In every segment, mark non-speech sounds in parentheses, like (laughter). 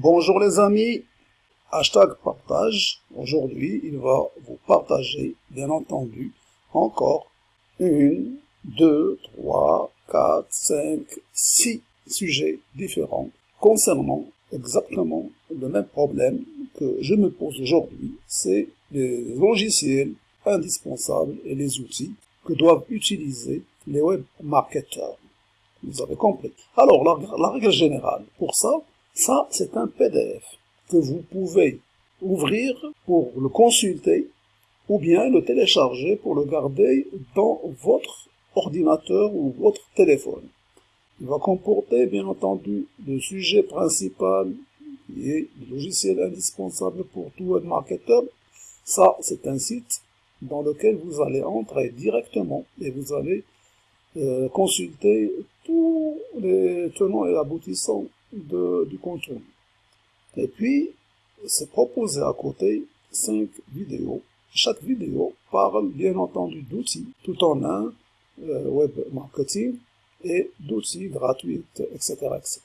Bonjour les amis, hashtag partage. Aujourd'hui, il va vous partager, bien entendu, encore une, deux, trois, quatre, cinq, six sujets différents concernant exactement le même problème que je me pose aujourd'hui, c'est les logiciels indispensables et les outils que doivent utiliser les web marketeurs. Vous avez compris. Alors, la, règle générale, pour ça, ça, c'est un PDF que vous pouvez ouvrir pour le consulter ou bien le télécharger pour le garder dans votre ordinateur ou votre téléphone. Il va comporter, bien entendu, le sujet principal qui est le logiciel indispensable pour tout web marketeur. Ça, c'est un site dans lequel vous allez entrer directement et vous allez euh, consulter tous les tenants et aboutissants de, du contenu. Et puis, c'est proposé à côté cinq vidéos. Chaque vidéo parle bien entendu d'outils, tout en un, euh, web marketing, et d'outils gratuits, etc., etc.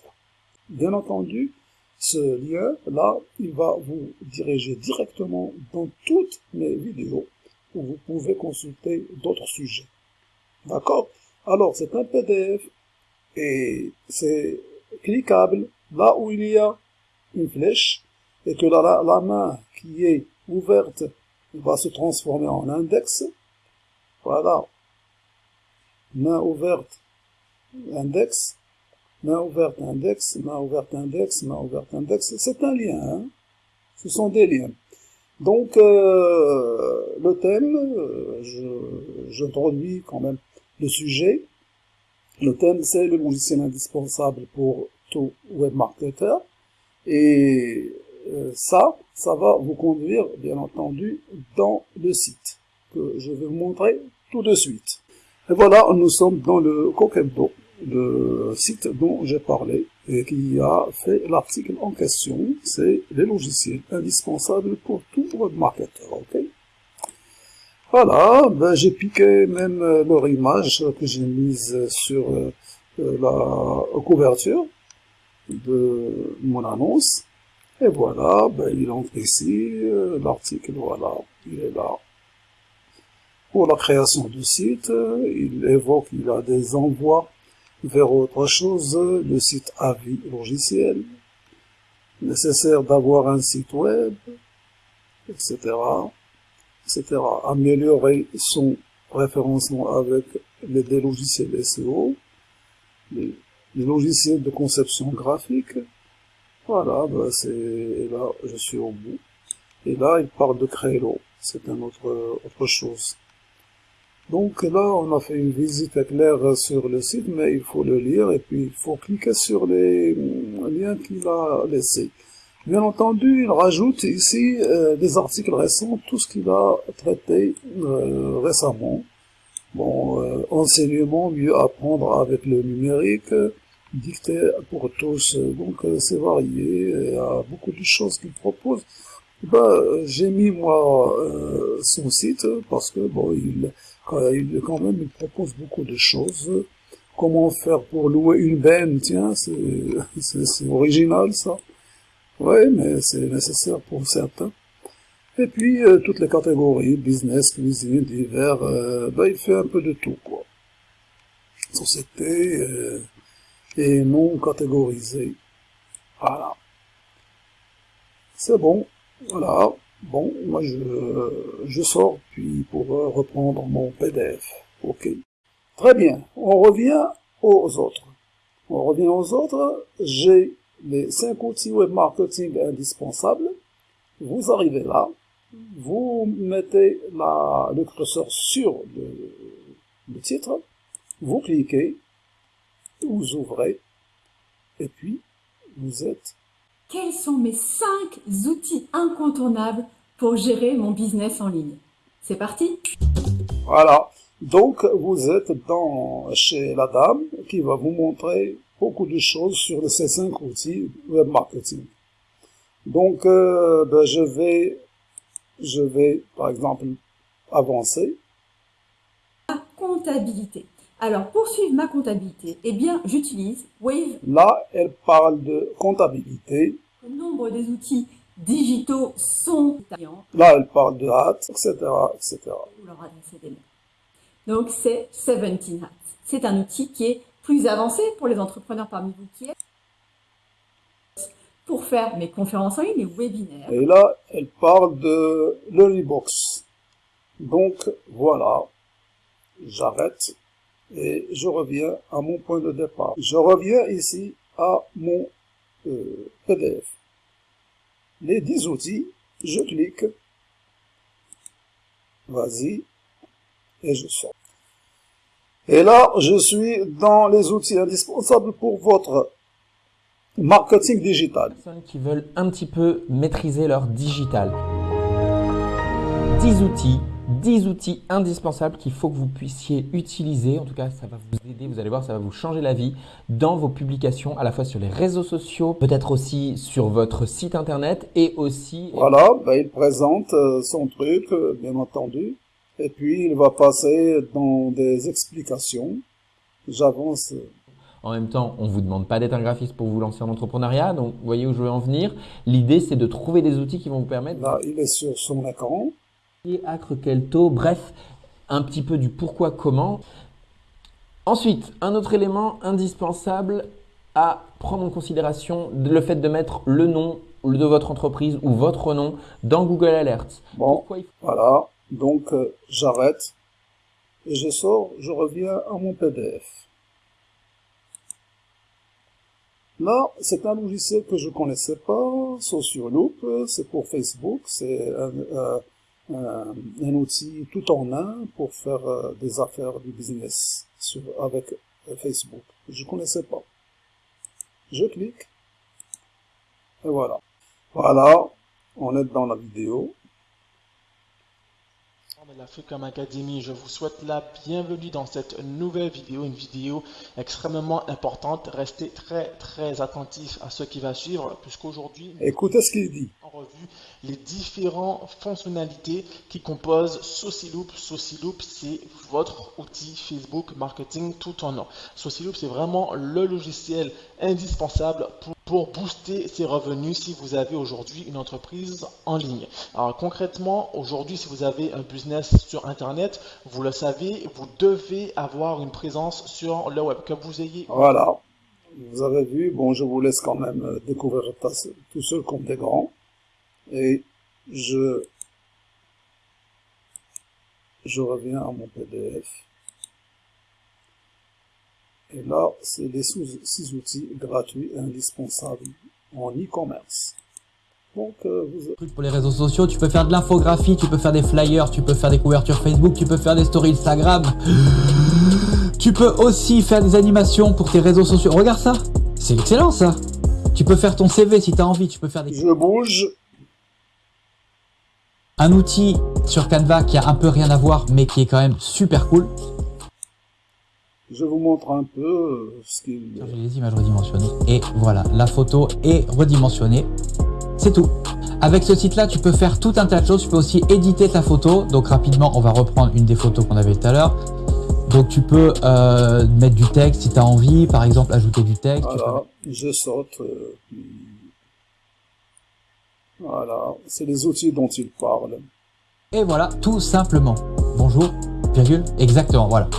Bien entendu, ce lien-là, il va vous diriger directement dans toutes mes vidéos où vous pouvez consulter d'autres sujets. D'accord? Alors, c'est un PDF et c'est cliquable là où il y a une flèche et que la, la main qui est ouverte va se transformer en index. Voilà. Main ouverte index, main ouverte index, main ouverte index, main ouverte index. C'est un lien, hein ce sont des liens. Donc, euh, le thème, euh, j'introduis quand même le sujet. Le thème, c'est le logiciel indispensable pour tout web. Et euh, ça, ça va vous conduire, bien entendu, dans le site que je vais vous montrer tout de suite. Et voilà, nous sommes dans le Coquembo le site dont j'ai parlé et qui a fait l'article en question, c'est les logiciels indispensables pour tout webmarketer, ok? Voilà, ben j'ai piqué même leur image que j'ai mise sur euh, la couverture de mon annonce. Et voilà, ben, il entre ici, euh, l'article, voilà, il est là. Pour la création du site, il évoque, il a des envois vers autre chose, le site avis logiciel, nécessaire d'avoir un site web, etc., etc. Améliorer son référencement avec les, logiciels SEO, les, logiciels de conception graphique. Voilà, bah c'est là, je suis au bout. Et là, il parle de Crelo. C'est un autre, autre chose. Donc là, on a fait une visite claire sur le site, mais il faut le lire et puis il faut cliquer sur les liens qu'il a laissés. Bien entendu, il rajoute ici euh, des articles récents, tout ce qu'il a traité euh, récemment. Bon, euh, enseignement, mieux apprendre avec le numérique, dicté pour tous, donc c'est varié, il y a beaucoup de choses qu'il propose. Ben, j'ai mis moi son site parce que bon, il quand même, il propose beaucoup de choses. Comment faire pour louer une benne, tiens, (laughs) c'est original ça. Oui, mais c'est nécessaire pour certains. Et puis, euh, toutes les catégories, business, cuisine, divers, euh, ben, il fait un peu de tout, quoi. Société euh, et non catégorisé. Voilà. C'est bon, voilà. Bon, moi je, je sors puis pour reprendre mon PDF. Ok. Très bien. On revient aux autres. On revient aux autres. J'ai les cinq outils web marketing indispensables. Vous arrivez là. Vous mettez la, le curseur sur le, le titre. Vous cliquez. Vous ouvrez. Et puis, vous êtes quels sont mes 5 outils incontournables pour gérer mon business en ligne? C'est parti Voilà, donc vous êtes dans, chez la dame qui va vous montrer beaucoup de choses sur ces 5 outils web marketing. Donc euh, ben, je vais je vais par exemple avancer. La comptabilité. Alors, pour suivre ma comptabilité, eh bien, j'utilise Wave. Là, elle parle de comptabilité Le nombre des outils digitaux sont Là, elle parle de hâte, etc., etc. Donc, c'est 17 Hats. C'est un outil qui est plus avancé pour les entrepreneurs parmi vous qui est pour faire mes conférences en ligne, mes webinaires. Et là, elle parle de l'Honeybox. Donc, voilà. J'arrête et je reviens à mon point de départ. Je reviens ici à mon euh, PDF. Les 10 outils, je clique, vas-y, et je sors. Et là, je suis dans les outils indispensables pour votre marketing digital. Personnes qui veulent un petit peu maîtriser leur digital. 10 outils 10 outils indispensables qu'il faut que vous puissiez utiliser. En tout cas, ça va vous aider, vous allez voir, ça va vous changer la vie dans vos publications, à la fois sur les réseaux sociaux, peut-être aussi sur votre site internet et aussi... Voilà, ben, il présente euh, son truc, euh, bien entendu. Et puis, il va passer dans des explications. J'avance. En même temps, on ne vous demande pas d'être un graphiste pour vous lancer en entrepreneuriat. Donc, vous voyez où je veux en venir. L'idée, c'est de trouver des outils qui vont vous permettre... Là, il est sur son écran. Acre, quel taux, bref, un petit peu du pourquoi, comment. Ensuite, un autre élément indispensable à prendre en considération, le fait de mettre le nom de votre entreprise ou votre nom dans Google Alerts. Bon, voilà. Donc, euh, j'arrête et je sors, je reviens à mon PDF. Là, c'est un logiciel que je connaissais pas, Socioloop, c'est pour Facebook, c'est un, un outil tout en un pour faire euh, des affaires du business sur, avec euh, Facebook. Je connaissais pas. Je clique et voilà. Voilà, on est dans la vidéo de l'Africam Academy, je vous souhaite la bienvenue dans cette nouvelle vidéo, une vidéo extrêmement importante. Restez très très attentifs à ce qui va suivre, puisqu'aujourd'hui, écoutez ce qu'il dit. En revue, les différentes fonctionnalités qui composent Sociloop. Sociloop, c'est votre outil Facebook marketing tout en un. Sociloop, c'est vraiment le logiciel indispensable pour pour booster ses revenus si vous avez aujourd'hui une entreprise en ligne. Alors concrètement, aujourd'hui, si vous avez un business sur Internet, vous le savez, vous devez avoir une présence sur le web, que vous ayez... Voilà, vous avez vu, bon, je vous laisse quand même euh, découvrir tout seul comme des grands. Et je, je reviens à mon PDF. Et là, c'est les six outils gratuits et indispensables en e-commerce. Donc, euh, vous... Pour les réseaux sociaux, tu peux faire de l'infographie, tu peux faire des flyers, tu peux faire des couvertures Facebook, tu peux faire des stories Instagram. Tu peux aussi faire des animations pour tes réseaux sociaux. Regarde ça, c'est excellent ça. Tu peux faire ton CV si tu as envie, tu peux faire des... Je bouge. Un outil sur Canva qui a un peu rien à voir, mais qui est quand même super cool. Je vous montre un peu euh, ce qu'il... les images redimensionnées. Et voilà, la photo est redimensionnée. C'est tout. Avec ce site-là, tu peux faire tout un tas de choses. Tu peux aussi éditer ta photo. Donc rapidement, on va reprendre une des photos qu'on avait tout à l'heure. Donc tu peux euh, mettre du texte si tu as envie, par exemple ajouter du texte. Voilà, je saute. Euh, voilà, c'est les outils dont il parle. Et voilà, tout simplement. Bonjour, virgule, exactement, voilà.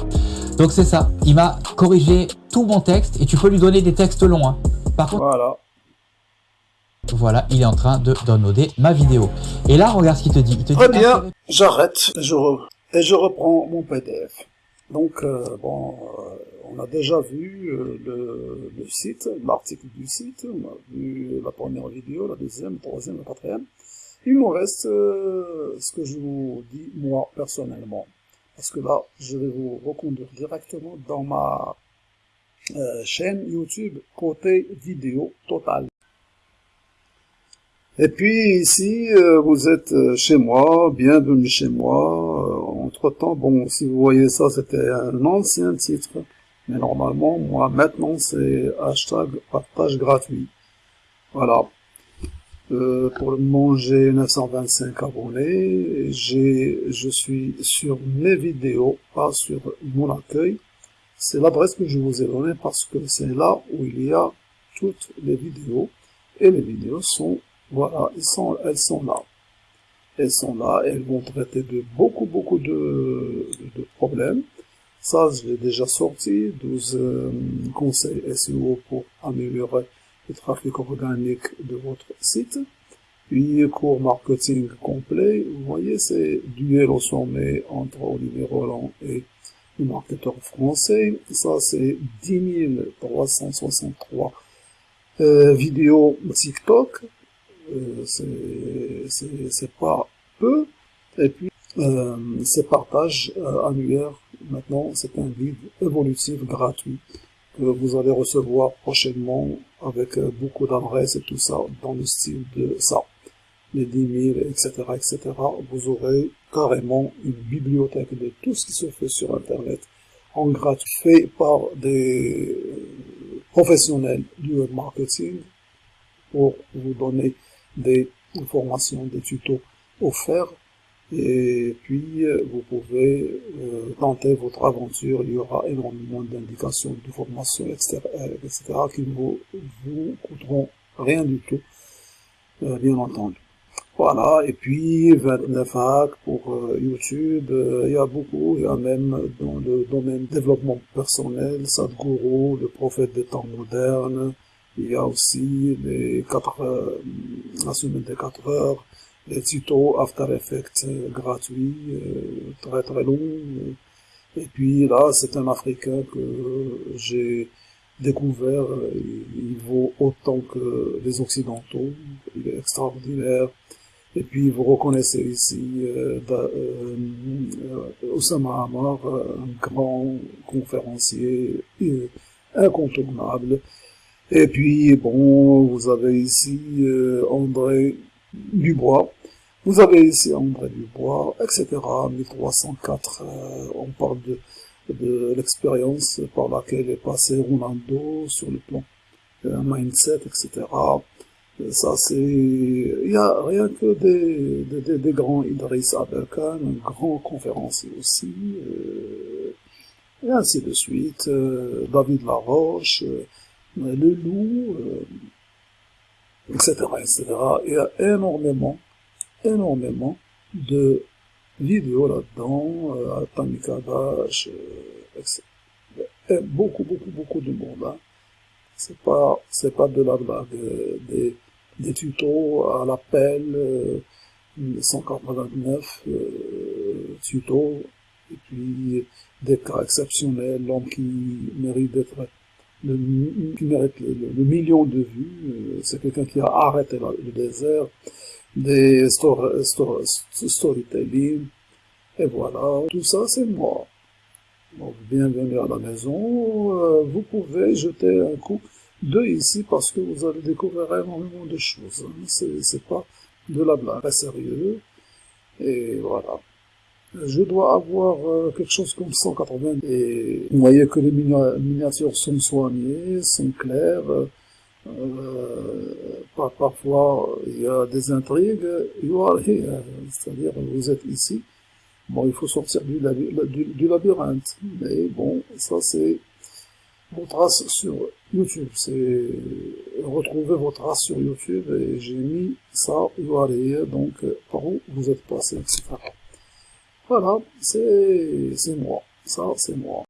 Donc c'est ça, il m'a corrigé tout mon texte et tu peux lui donner des textes longs. Hein. Par contre, voilà. Voilà, il est en train de downloader ma vidéo. Et là, regarde ce qu'il te dit. Il te Très bien, j'arrête je et je reprends mon PDF. Donc, euh, bon, euh, on a déjà vu euh, le, le, site, l'article du site, on a vu la première vidéo, la deuxième, la troisième, la quatrième. Il me reste ce que je vous dis, moi, personnellement parce que là, je vais vous reconduire directement dans ma euh, chaîne YouTube côté vidéo total. Et puis ici, euh, vous êtes euh, chez moi, bienvenue chez moi. entre temps, bon, si vous voyez ça, c'était un ancien titre. Mais normalement, moi, maintenant, c'est hashtag partage gratuit. Voilà. Euh, pour le moment, j'ai 925 abonnés. J'ai, je suis sur mes vidéos, pas sur mon accueil. C'est l'adresse que je vous ai donnée parce que c'est là où il y a toutes les vidéos. Et les vidéos sont, voilà, elles sont, elles sont là. Elles sont là, elles vont traiter de beaucoup, beaucoup de, de, problèmes. Ça, je l'ai déjà sorti, 12 euh, conseils SEO pour améliorer le trafic organique de votre site. Puis, cours marketing complet. Vous voyez, c'est duel au sommet entre Olivier Roland et le marketeur français. Ça, c'est 10 363 euh, vidéos TikTok. Euh, c'est pas peu. Et puis, euh, ces partages euh, maintenant, c'est un guide évolutif gratuit que vous allez recevoir prochainement avec euh, beaucoup d'adresses et tout ça dans le style de ça. Les 10 000, etc., etc. Vous aurez carrément une bibliothèque de tout ce qui se fait sur Internet en gratuit, fait par des professionnels du web marketing pour vous donner des informations, des tutos offerts et puis vous pouvez euh, tenter votre aventure. Il y aura énormément d'indications, de formations, etc., etc., qui ne vous, vous coûteront rien du tout, euh, bien entendu. Voilà, et puis 29 hacks pour euh, YouTube, il y a beaucoup, il y a même dans le domaine développement personnel, Sadhguru, le prophète des temps modernes, il y a aussi les 4, la semaine des 4 heures, les tutos After Effects euh, gratuits, euh, très très longs. Et puis là, c'est un Africain que j'ai découvert, il vaut autant que les Occidentaux, il est extraordinaire. Et puis vous reconnaissez ici euh, euh, Osama Hamar, un grand conférencier incontournable. Et puis bon, vous avez ici André Dubois. Vous avez ici André Dubois, etc. 1304, euh, on parle de, de l'expérience par laquelle est passé Ronaldo sur le plan un mindset, etc. Ça, c'est, il n'y a rien que des, des, grands Idriss Abelkan, un grand conférencier aussi, euh, et ainsi de suite, euh, David Laroche, le loup, etc., etc. Il y a énormément, énormément de vidéos là-dedans, euh, Tamika Dash, euh, etc. Et beaucoup, beaucoup, beaucoup de monde. Hein. C'est pas, c'est pas de la blague. Euh, des, des tutos à l'appel, euh, 189 euh, tutos, et puis des cas exceptionnels, l'homme qui mérite d'être le, mérite le, million de vues. Euh, c'est quelqu'un qui a arrêté le désert, des storytelling, et voilà, tout ça c'est moi. bienvenue à la maison, euh, vous pouvez jeter un coup d'œil ici parce que vous allez découvrir énormément de choses. Hein. C'est pas de la blague, pas sérieux, et voilà je dois avoir euh, quelque chose comme 180 et vous voyez que les miniatures sont soignées, sont claires, euh, parfois il y a des intrigues, c'est-à-dire vous êtes ici, bon il faut sortir du, labyrinthe, mais bon ça c'est vos traces sur YouTube, c'est retrouver vos traces sur YouTube et j'ai mis ça, donc par où vous êtes passé, etc. Voilà, c'est moi. Ça, c'est moi.